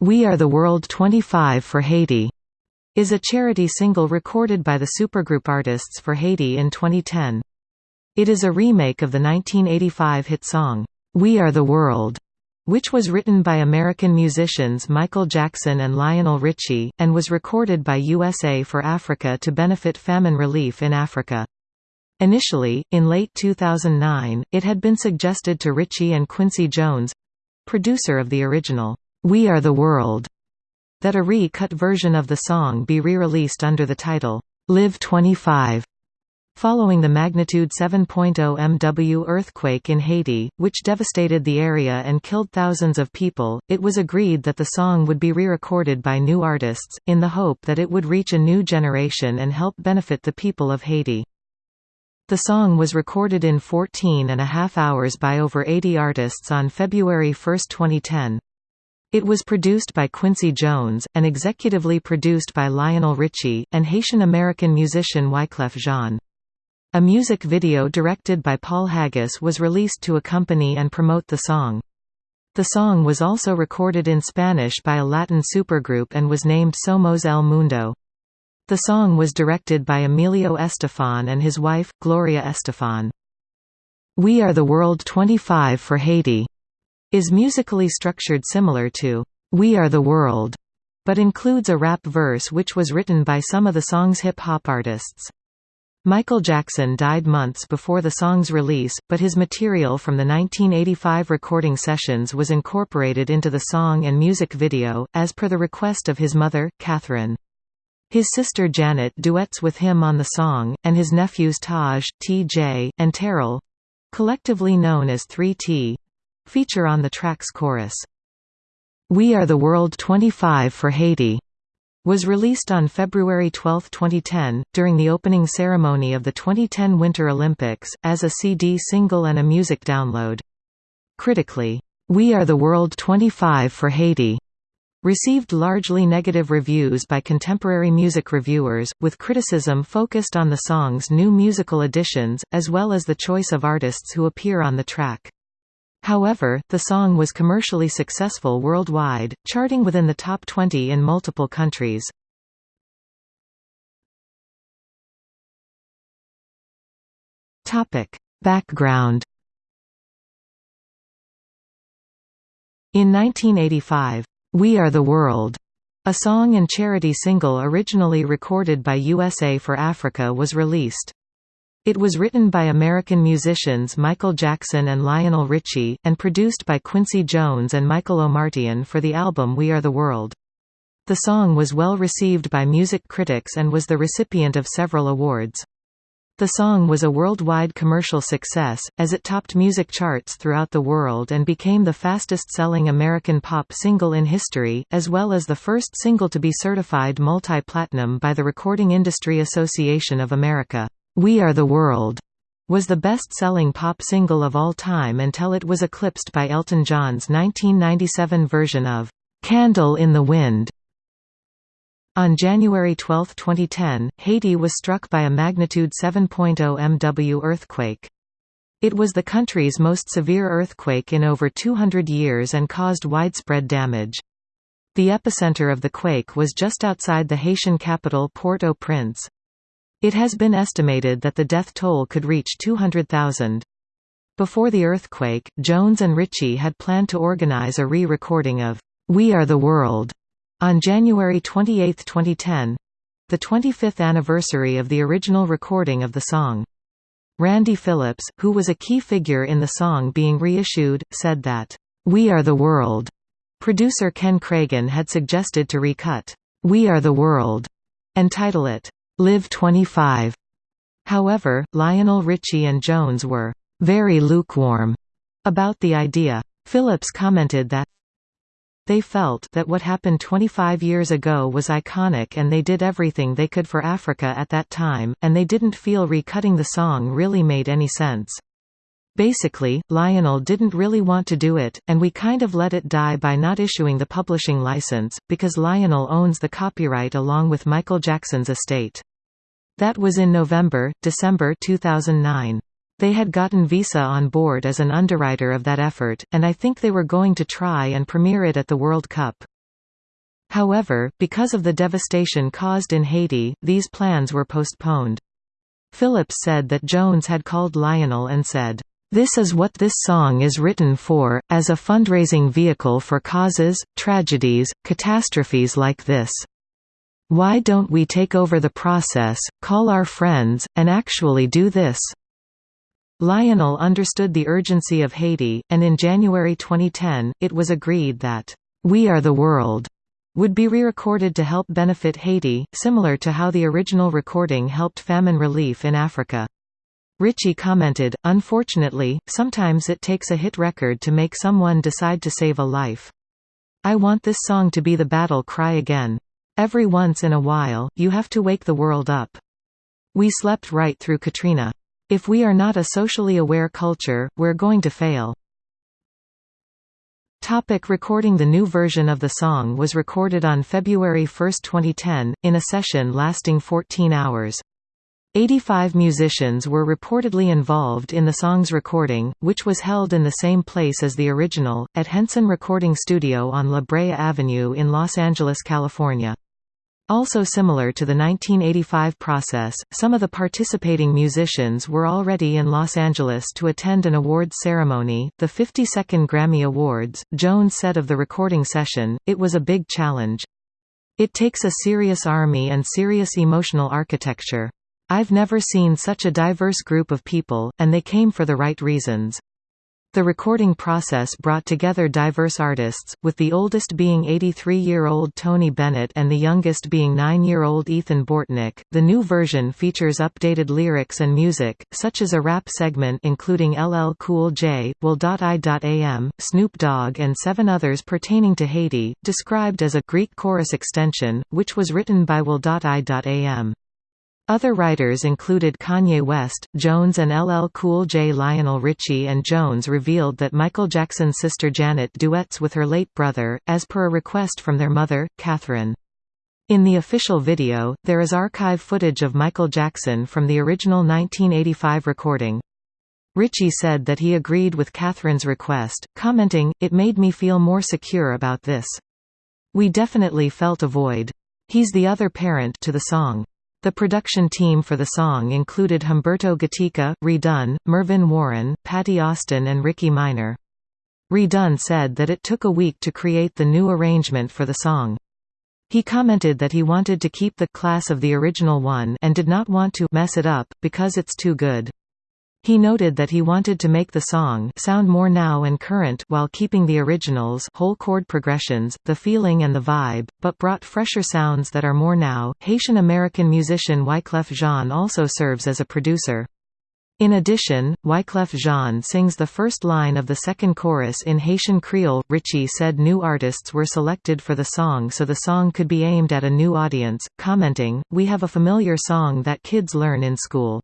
We Are the World 25 for Haiti is a charity single recorded by the supergroup Artists for Haiti in 2010. It is a remake of the 1985 hit song, We Are the World, which was written by American musicians Michael Jackson and Lionel Richie, and was recorded by USA for Africa to benefit famine relief in Africa. Initially, in late 2009, it had been suggested to Richie and Quincy Jones—producer of the original, We Are the World, that a re-cut version of the song be re-released under the title, Live 25. Following the magnitude 7.0 MW earthquake in Haiti, which devastated the area and killed thousands of people, it was agreed that the song would be re-recorded by new artists, in the hope that it would reach a new generation and help benefit the people of Haiti. The song was recorded in 14 and a half hours by over 80 artists on February 1, 2010. It was produced by Quincy Jones, and executively produced by Lionel Richie, and Haitian-American musician Wyclef Jean. A music video directed by Paul Haggis was released to accompany and promote the song. The song was also recorded in Spanish by a Latin supergroup and was named Somos El Mundo. The song was directed by Emilio Estefan and his wife, Gloria Estefan. We Are the World 25 for Haiti is musically structured similar to We Are the World, but includes a rap verse which was written by some of the song's hip-hop artists. Michael Jackson died months before the song's release, but his material from the 1985 recording sessions was incorporated into the song and music video, as per the request of his mother, Catherine. His sister Janet duets with him on the song, and his nephews Taj, T.J., and Terrell—collectively known as 3T—feature on the track's chorus. We Are the World 25 for Haiti was released on February 12, 2010, during the opening ceremony of the 2010 Winter Olympics, as a CD single and a music download. Critically, We Are the World 25 for Haiti Received largely negative reviews by contemporary music reviewers, with criticism focused on the song's new musical additions, as well as the choice of artists who appear on the track. However, the song was commercially successful worldwide, charting within the top 20 in multiple countries. Background In 1985, we Are the World, a song and charity single originally recorded by USA for Africa was released. It was written by American musicians Michael Jackson and Lionel Richie, and produced by Quincy Jones and Michael Omartian for the album We Are the World. The song was well received by music critics and was the recipient of several awards. The song was a worldwide commercial success, as it topped music charts throughout the world and became the fastest-selling American pop single in history, as well as the first single to be certified multi-platinum by the Recording Industry Association of America. We Are the World was the best-selling pop single of all time until it was eclipsed by Elton John's 1997 version of "'Candle in the Wind' On January 12, 2010, Haiti was struck by a magnitude 7.0 MW earthquake. It was the country's most severe earthquake in over 200 years and caused widespread damage. The epicenter of the quake was just outside the Haitian capital Port-au-Prince. It has been estimated that the death toll could reach 200,000. Before the earthquake, Jones and Richie had planned to organize a re-recording of We Are the World on January 28, 2010—the 25th anniversary of the original recording of the song. Randy Phillips, who was a key figure in the song being reissued, said that, "'We Are the World' producer Ken Kragen had suggested to recut, "'We Are the World' and title it, "'Live 25'. However, Lionel Richie and Jones were "'very lukewarm' about the idea. Phillips commented that, they felt that what happened 25 years ago was iconic and they did everything they could for Africa at that time, and they didn't feel recutting the song really made any sense. Basically, Lionel didn't really want to do it, and we kind of let it die by not issuing the publishing license, because Lionel owns the copyright along with Michael Jackson's estate. That was in November, December 2009. They had gotten Visa on board as an underwriter of that effort, and I think they were going to try and premiere it at the World Cup. However, because of the devastation caused in Haiti, these plans were postponed. Phillips said that Jones had called Lionel and said, "...this is what this song is written for, as a fundraising vehicle for causes, tragedies, catastrophes like this. Why don't we take over the process, call our friends, and actually do this?" Lionel understood the urgency of Haiti, and in January 2010, it was agreed that, "...We Are the World." would be re-recorded to help benefit Haiti, similar to how the original recording helped famine relief in Africa. Richie commented, Unfortunately, sometimes it takes a hit record to make someone decide to save a life. I want this song to be the battle cry again. Every once in a while, you have to wake the world up. We slept right through Katrina. If we are not a socially aware culture, we're going to fail. Topic recording The new version of the song was recorded on February 1, 2010, in a session lasting 14 hours. 85 musicians were reportedly involved in the song's recording, which was held in the same place as the original, at Henson Recording Studio on La Brea Avenue in Los Angeles, California. Also similar to the 1985 process, some of the participating musicians were already in Los Angeles to attend an awards ceremony, the 52nd Grammy Awards. Jones said of the recording session, it was a big challenge. It takes a serious army and serious emotional architecture. I've never seen such a diverse group of people, and they came for the right reasons. The recording process brought together diverse artists, with the oldest being 83-year-old Tony Bennett and the youngest being 9-year-old Ethan Bortnick. The new version features updated lyrics and music, such as a rap segment including LL Cool J, Will.I.am, Snoop Dogg and seven others pertaining to Haiti, described as a Greek chorus extension, which was written by Will.I.am. Other writers included Kanye West, Jones and LL Cool J. Lionel Richie and Jones revealed that Michael Jackson's sister Janet duets with her late brother, as per a request from their mother, Catherine. In the official video, there is archive footage of Michael Jackson from the original 1985 recording. Richie said that he agreed with Catherine's request, commenting, It made me feel more secure about this. We definitely felt a void. He's the other parent to the song. The production team for the song included Humberto Gatica, Redone, Mervyn Warren, Patti Austin and Ricky Minor. Redone said that it took a week to create the new arrangement for the song. He commented that he wanted to keep the class of the original one and did not want to mess it up, because it's too good. He noted that he wanted to make the song sound more now and current while keeping the originals whole chord progressions, the feeling and the vibe, but brought fresher sounds that are more now. Haitian-American musician Wyclef Jean also serves as a producer. In addition, Wyclef Jean sings the first line of the second chorus in Haitian Creole. Richie said new artists were selected for the song so the song could be aimed at a new audience, commenting, We have a familiar song that kids learn in school.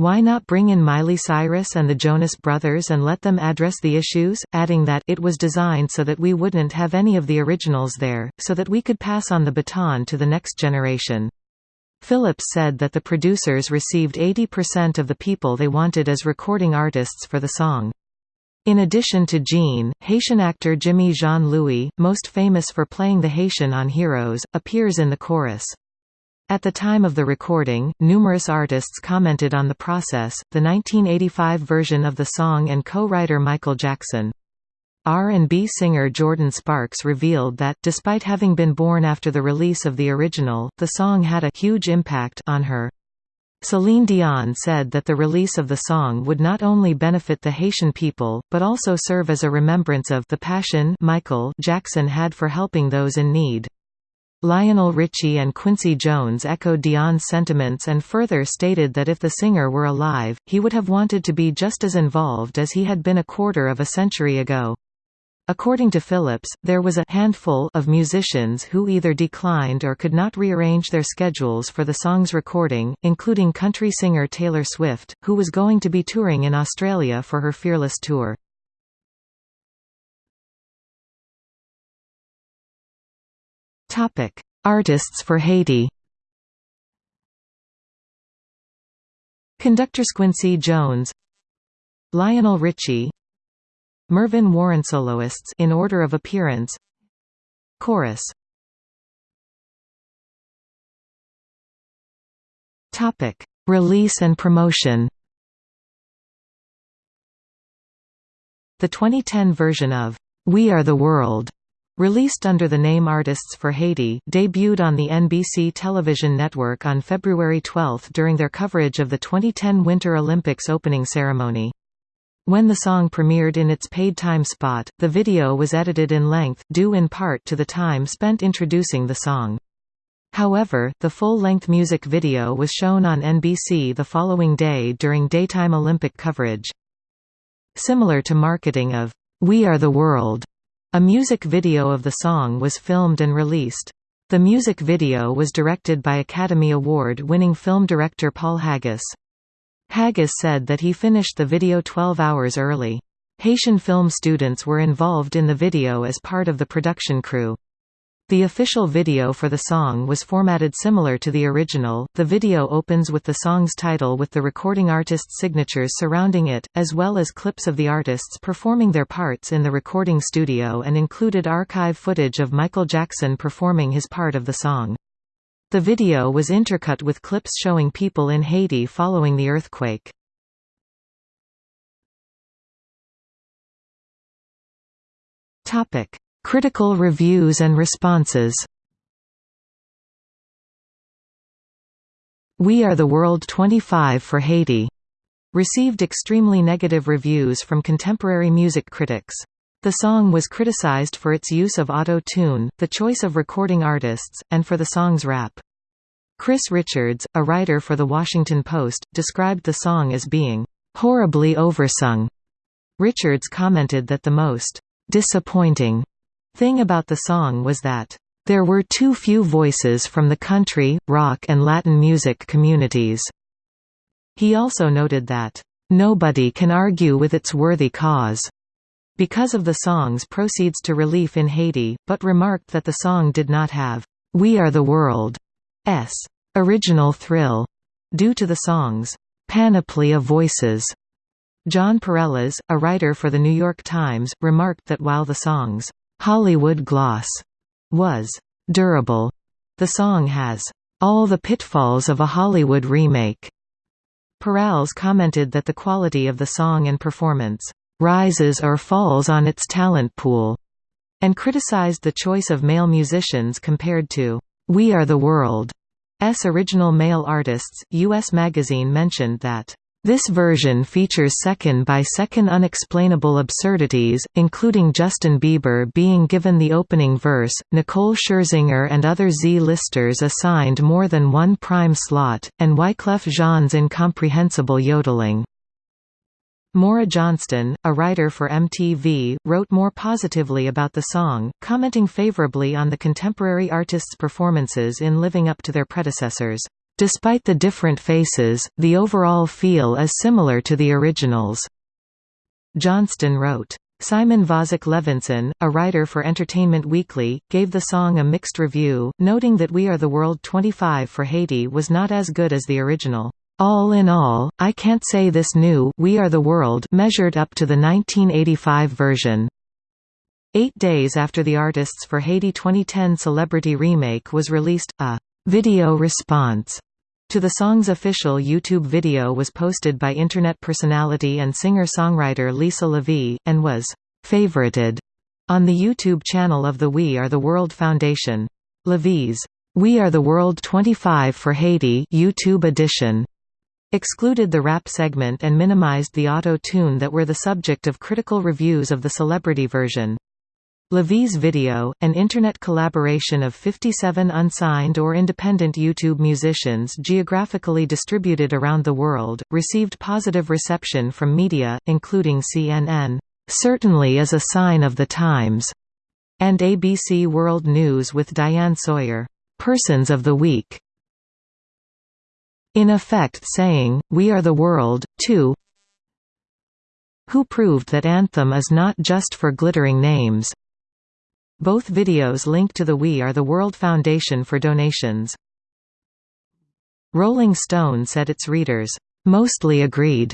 Why not bring in Miley Cyrus and the Jonas Brothers and let them address the issues, adding that it was designed so that we wouldn't have any of the originals there, so that we could pass on the baton to the next generation. Phillips said that the producers received 80% of the people they wanted as recording artists for the song. In addition to Jean, Haitian actor Jimmy Jean-Louis, most famous for playing the Haitian on Heroes, appears in the chorus. At the time of the recording, numerous artists commented on the process, the 1985 version of the song and co-writer Michael Jackson. R&B singer Jordin Sparks revealed that, despite having been born after the release of the original, the song had a huge impact on her. Celine Dion said that the release of the song would not only benefit the Haitian people, but also serve as a remembrance of the passion Michael Jackson had for helping those in need. Lionel Richie and Quincy Jones echoed Dion's sentiments and further stated that if the singer were alive, he would have wanted to be just as involved as he had been a quarter of a century ago. According to Phillips, there was a handful of musicians who either declined or could not rearrange their schedules for the song's recording, including country singer Taylor Swift, who was going to be touring in Australia for her Fearless tour. Topic: Artists for Haiti. Conductor Squincy Jones, Lionel Richie, Mervyn Warren soloists in order of appearance. Chorus. Topic: Release and promotion. The 2010 version of We Are the World Released under the name Artists for Haiti, debuted on the NBC television network on February 12 during their coverage of the 2010 Winter Olympics opening ceremony. When the song premiered in its paid time spot, the video was edited in length, due in part to the time spent introducing the song. However, the full-length music video was shown on NBC the following day during daytime Olympic coverage. Similar to marketing of We Are the World, a music video of the song was filmed and released. The music video was directed by Academy Award-winning film director Paul Haggis. Haggis said that he finished the video 12 hours early. Haitian film students were involved in the video as part of the production crew. The official video for the song was formatted similar to the original. The video opens with the song's title with the recording artist's signatures surrounding it, as well as clips of the artists performing their parts in the recording studio and included archive footage of Michael Jackson performing his part of the song. The video was intercut with clips showing people in Haiti following the earthquake. Topic: Critical reviews and responses We Are the World 25 for Haiti received extremely negative reviews from contemporary music critics. The song was criticized for its use of auto-tune, the choice of recording artists, and for the song's rap. Chris Richards, a writer for The Washington Post, described the song as being horribly oversung. Richards commented that the most disappointing thing about the song was that there were too few voices from the country, rock and Latin music communities. He also noted that, "...nobody can argue with its worthy cause." because of the song's proceeds to relief in Haiti, but remarked that the song did not have, "'We Are the World's' original thrill, due to the song's "'panoply of voices'". Jon Pareles, a writer for The New York Times, remarked that while the song's Hollywood gloss was durable. The song has all the pitfalls of a Hollywood remake. Pareles commented that the quality of the song and performance rises or falls on its talent pool, and criticized the choice of male musicians compared to We Are the World's original male artists. US Magazine mentioned that this version features second-by-second -second unexplainable absurdities, including Justin Bieber being given the opening verse, Nicole Scherzinger and other Z-listers assigned more than one prime slot, and Wyclef Jean's incomprehensible yodeling. Maura Johnston, a writer for MTV, wrote more positively about the song, commenting favorably on the contemporary artists' performances in living up to their predecessors. Despite the different faces, the overall feel is similar to the originals. Johnston wrote. Simon Vozick Levinson, a writer for Entertainment Weekly, gave the song a mixed review, noting that We Are the World 25 for Haiti was not as good as the original. All in all, I can't say this new We Are the World measured up to the 1985 version. Eight days after the Artists for Haiti 2010 Celebrity remake was released, a video response to the song's official YouTube video was posted by Internet personality and singer-songwriter Lisa LaVie, and was «favorited» on the YouTube channel of the We Are the World Foundation. LaVie's We Are the World 25 for Haiti YouTube edition excluded the rap segment and minimized the auto-tune that were the subject of critical reviews of the celebrity version. LaVie's video, an internet collaboration of 57 unsigned or independent YouTube musicians geographically distributed around the world, received positive reception from media, including CNN, "...certainly is a sign of the times", and ABC World News with Diane Sawyer, "...persons of the week", in effect saying, We are the world, too who proved that Anthem is not just for glittering names, both videos linked to the We Are the World Foundation for donations. Rolling Stone said its readers, "...mostly agreed."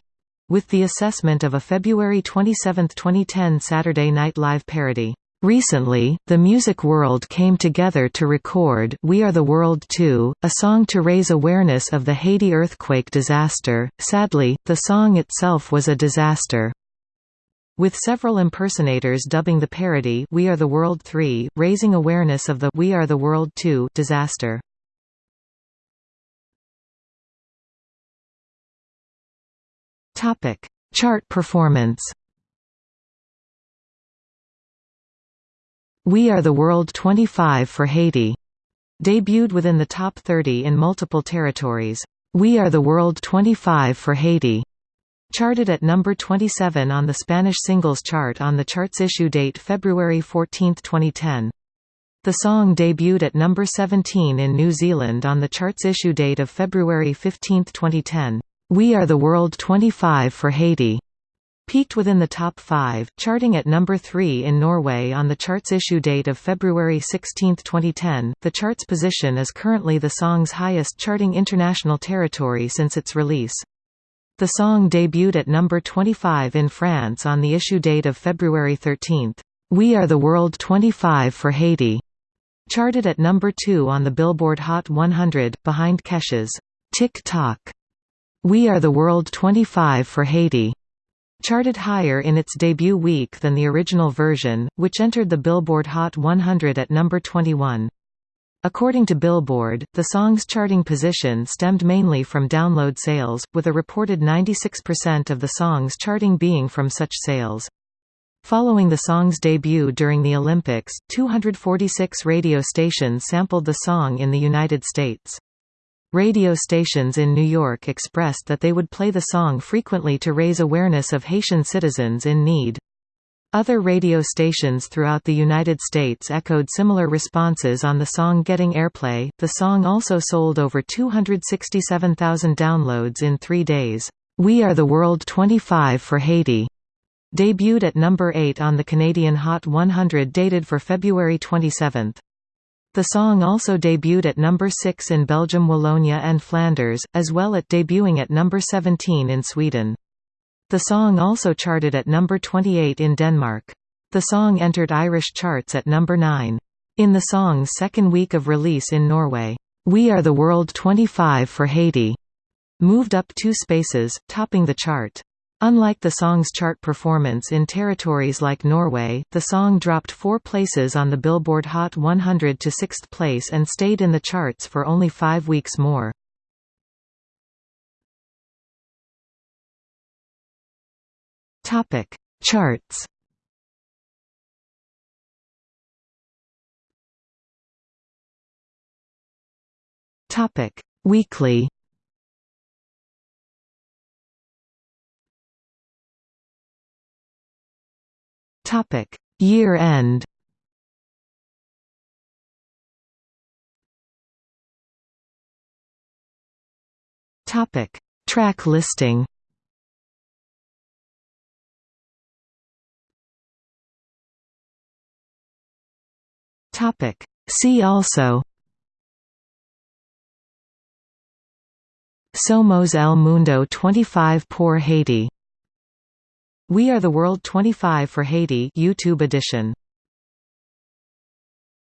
with the assessment of a February 27, 2010 Saturday Night Live parody. Recently, the music world came together to record We Are the World 2, a song to raise awareness of the Haiti earthquake disaster. Sadly, the song itself was a disaster. With several impersonators dubbing the parody We Are the World 3, raising awareness of the We Are the World 2 disaster. Topic: Chart performance. We Are the World 25 for Haiti. Debuted within the top 30 in multiple territories. We Are the World 25 for Haiti. Charted at number 27 on the Spanish singles chart on the chart's issue date February 14, 2010. The song debuted at number 17 in New Zealand on the chart's issue date of February 15, 2010. We Are the World 25 for Haiti peaked within the top 5, charting at number 3 in Norway on the chart's issue date of February 16, 2010. The chart's position is currently the song's highest charting international territory since its release. The song debuted at number 25 in France on the issue date of February 13. We Are the World 25 for Haiti charted at number 2 on the Billboard Hot 100, behind Kesha's Tik Tok. We Are the World 25 for Haiti charted higher in its debut week than the original version, which entered the Billboard Hot 100 at number 21. According to Billboard, the song's charting position stemmed mainly from download sales, with a reported 96% of the song's charting being from such sales. Following the song's debut during the Olympics, 246 radio stations sampled the song in the United States. Radio stations in New York expressed that they would play the song frequently to raise awareness of Haitian citizens in need. Other radio stations throughout the United States echoed similar responses on the song getting airplay. The song also sold over 267,000 downloads in three days. We Are the World 25 for Haiti debuted at number 8 on the Canadian Hot 100 dated for February 27. The song also debuted at number 6 in Belgium Wallonia and Flanders, as well at debuting at number 17 in Sweden. The song also charted at number 28 in Denmark. The song entered Irish charts at number 9. In the song's second week of release in Norway, We Are the World 25 for Haiti moved up two spaces, topping the chart. Unlike the song's chart performance in territories like Norway, the song dropped four places on the Billboard Hot 100 to sixth place and stayed in the charts for only five weeks more. Charts. Topic: Weekly. Topic: Year end. Topic: Track listing. Topic: See also. Somos El Mundo 25 por Haiti. We Are the World 25 for Haiti YouTube edition